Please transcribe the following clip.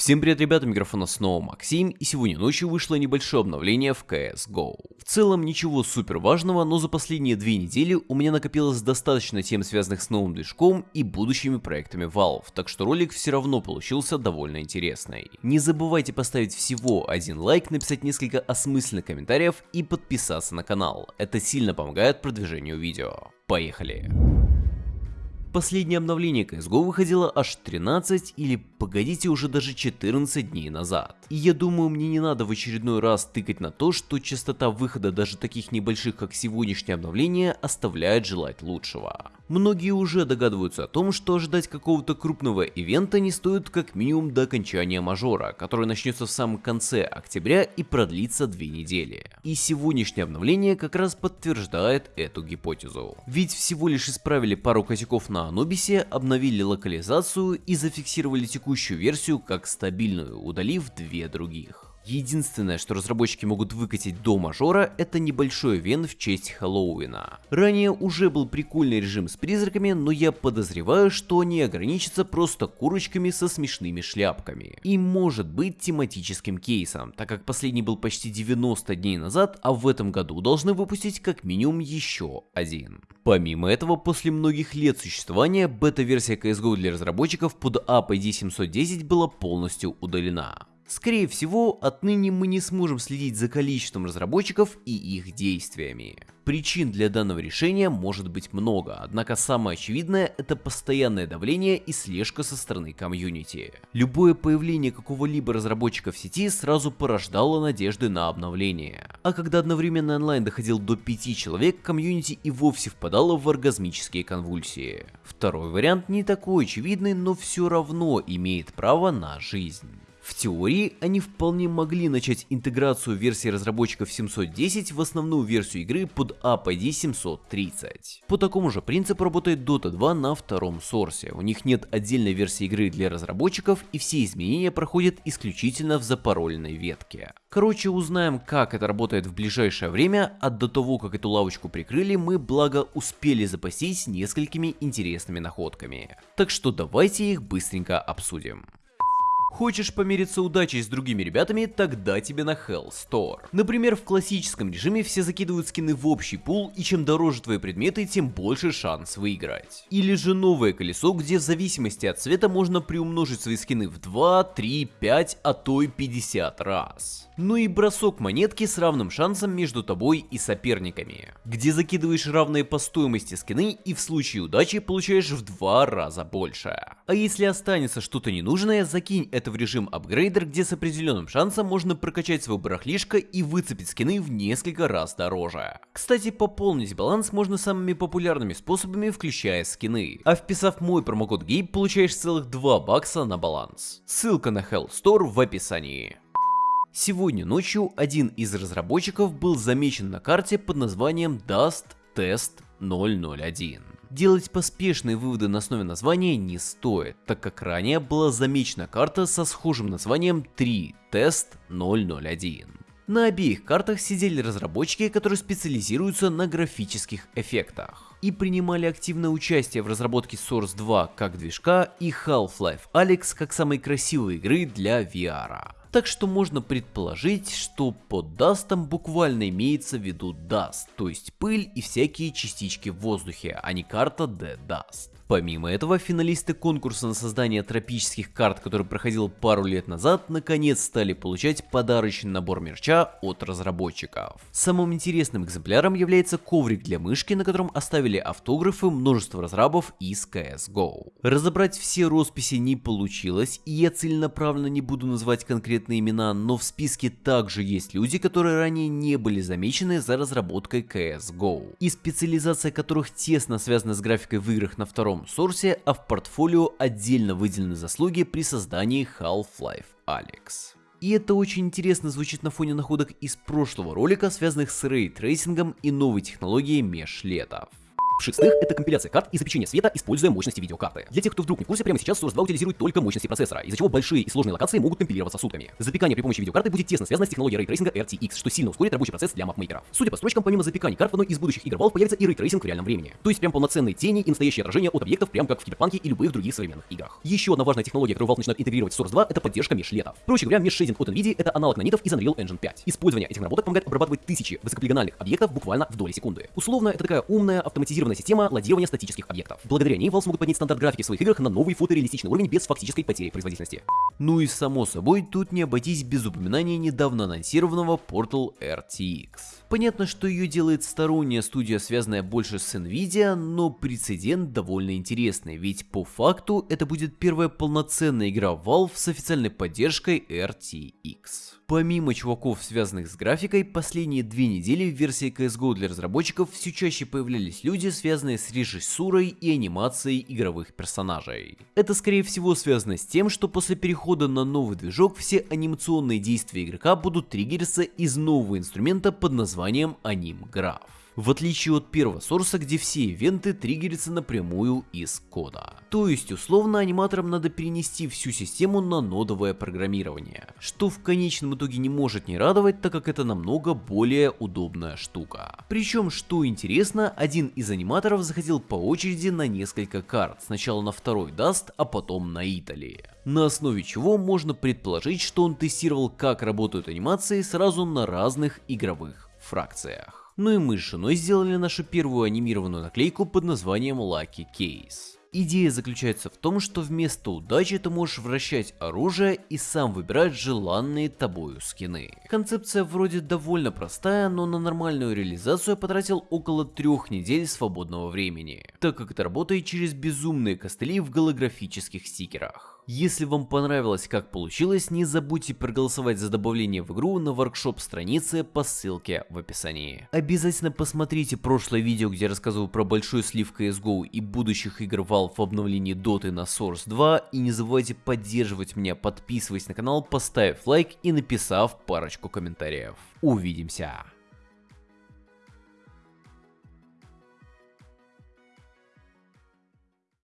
Всем привет, ребята, микрофона снова Максим, и сегодня ночью вышло небольшое обновление в CSGO. В целом ничего супер важного, но за последние две недели у меня накопилось достаточно тем, связанных с новым движком и будущими проектами Valve, так что ролик все равно получился довольно интересный. Не забывайте поставить всего один лайк, написать несколько осмысленных комментариев и подписаться на канал, это сильно помогает продвижению видео. Поехали! Последнее обновление CSGO выходило аж 13 или погодите уже даже 14 дней назад. И я думаю мне не надо в очередной раз тыкать на то, что частота выхода даже таких небольших как сегодняшнее обновление оставляет желать лучшего. Многие уже догадываются о том, что ожидать какого-то крупного ивента не стоит как минимум до окончания мажора, который начнется в самом конце октября и продлится две недели. И сегодняшнее обновление как раз подтверждает эту гипотезу. Ведь всего лишь исправили пару косяков на Анубисе обновили локализацию и зафиксировали текущую версию как стабильную, удалив две других. Единственное, что разработчики могут выкатить до мажора, это небольшой вен в честь Хэллоуина. Ранее уже был прикольный режим с призраками, но я подозреваю, что они ограничатся просто курочками со смешными шляпками. И может быть тематическим кейсом, так как последний был почти 90 дней назад, а в этом году должны выпустить как минимум еще один. Помимо этого, после многих лет существования, бета-версия CSGO для разработчиков под APD 710 была полностью удалена. Скорее всего, отныне мы не сможем следить за количеством разработчиков и их действиями. Причин для данного решения может быть много, однако самое очевидное это постоянное давление и слежка со стороны комьюнити. Любое появление какого-либо разработчика в сети сразу порождало надежды на обновление. А когда одновременно онлайн доходил до 5 человек, комьюнити и вовсе впадало в оргазмические конвульсии. Второй вариант не такой очевидный, но все равно имеет право на жизнь. В теории, они вполне могли начать интеграцию версии разработчиков 710 в основную версию игры под APD 730. По такому же принципу работает Dota 2 на втором сорсе. У них нет отдельной версии игры для разработчиков и все изменения проходят исключительно в запароленной ветке. Короче, узнаем, как это работает в ближайшее время, а до того, как эту лавочку прикрыли, мы благо успели запастись несколькими интересными находками. Так что давайте их быстренько обсудим. Хочешь помериться удачей с другими ребятами, тогда тебе на Hell Store. Например, в классическом режиме все закидывают скины в общий пул, и чем дороже твои предметы, тем больше шанс выиграть. Или же новое колесо, где в зависимости от цвета можно приумножить свои скины в 2, 3, 5, а то и 50 раз. Ну и бросок монетки с равным шансом между тобой и соперниками, где закидываешь равные по стоимости скины и в случае удачи получаешь в два раза больше. А если останется что-то ненужное, закинь в режим апгрейдер, где с определенным шансом можно прокачать свой барахлишко и выцепить скины в несколько раз дороже. Кстати, пополнить баланс можно самыми популярными способами, включая скины. А вписав мой промокод GABE, получаешь целых 2 бакса на баланс. Ссылка на Hell Store в описании. Сегодня ночью один из разработчиков был замечен на карте под названием Dust Test 001. Делать поспешные выводы на основе названия не стоит, так как ранее была замечена карта со схожим названием 3 Test 001. На обеих картах сидели разработчики, которые специализируются на графических эффектах и принимали активное участие в разработке Source 2 как движка и Half-Life Alyx как самой красивой игры для VR. Так что можно предположить, что под дастом буквально имеется в виду даст, то есть пыль и всякие частички в воздухе, а не карта The Dust. Помимо этого, финалисты конкурса на создание тропических карт, который проходил пару лет назад, наконец стали получать подарочный набор мерча от разработчиков. Самым интересным экземпляром является коврик для мышки, на котором оставили автографы множества разрабов из CSGO. Разобрать все росписи не получилось, и я целенаправленно не буду называть конкретные имена, но в списке также есть люди, которые ранее не были замечены за разработкой CSGO, и специализация которых тесно связана с графикой в играх на втором одном Source, а в портфолио отдельно выделены заслуги при создании Half-Life Alyx. И это очень интересно звучит на фоне находок из прошлого ролика, связанных с рейтрейсингом и новой технологией мешлетов. В-шестых, это компиляция карт и запечение света, используя мощности видеокарты. Для тех, кто вдруг не в курсе, прямо сейчас Source 2 утилизирует только мощности процессора, из-за чего большие и сложные локации могут компилироваться сутками. Запекание при помощи видеокарты будет тесно связано с технологией рейтрейсинга RTX, что сильно ускорит рабочий процесс для мапмейкеров. Судя по строчкам, помимо запекания карт в одной из будущих игр Valve появится и рейтрейсинг в реальном времени. То есть прям полноценные тени и настоящее отражение от объектов, прям как в Киберпанке и любых других современных играх. Еще одна важная технология, которую Valve начинает интегрировать в Source 2, это поддержка мешлетов. Проще говоря, mesh shading от NVIDIA это аналог нанитов из Unreal Engine 5. Использование этих наработок помогает обрабатывать тысячи высокополигональных объектов буквально в доли секунды. Условно, это такая умная автоматизированная система лодирования статических объектов. Благодаря ней Valve смогут поднять стандарт графики в своих играх на новый фотореалистичный уровень без фактической потери производительности. Ну и само собой, тут не обойтись без упоминания недавно анонсированного Portal RTX. Понятно, что ее делает сторонняя студия, связанная больше с Nvidia, но прецедент довольно интересный, ведь по факту это будет первая полноценная игра Valve с официальной поддержкой RTX. Помимо чуваков, связанных с графикой, последние две недели в версии CSGO для разработчиков все чаще появлялись люди, связанные с режиссурой и анимацией игровых персонажей. Это скорее всего связано с тем, что после перехода на новый движок все анимационные действия игрока будут триггериться из нового инструмента под названием AnimGraph в отличие от первого сорса, где все ивенты триггерятся напрямую из кода. То есть, условно, аниматорам надо перенести всю систему на нодовое программирование, что в конечном итоге не может не радовать, так как это намного более удобная штука. Причем, что интересно, один из аниматоров заходил по очереди на несколько карт, сначала на второй Dust, а потом на Italy. На основе чего можно предположить, что он тестировал, как работают анимации сразу на разных игровых фракциях. Ну и мы с женой сделали нашу первую анимированную наклейку под названием Lucky Case. Идея заключается в том, что вместо удачи ты можешь вращать оружие и сам выбирать желанные тобою скины. Концепция вроде довольно простая, но на нормальную реализацию я потратил около трех недель свободного времени, так как это работает через безумные костыли в голографических стикерах. Если вам понравилось как получилось, не забудьте проголосовать за добавление в игру на воркшоп странице по ссылке в описании. Обязательно посмотрите прошлое видео, где я рассказывал про большой слив CSGO и будущих игр Valve в обновлении Dota на Source 2 и не забывайте поддерживать меня, подписываясь на канал, поставив лайк и написав парочку комментариев. Увидимся!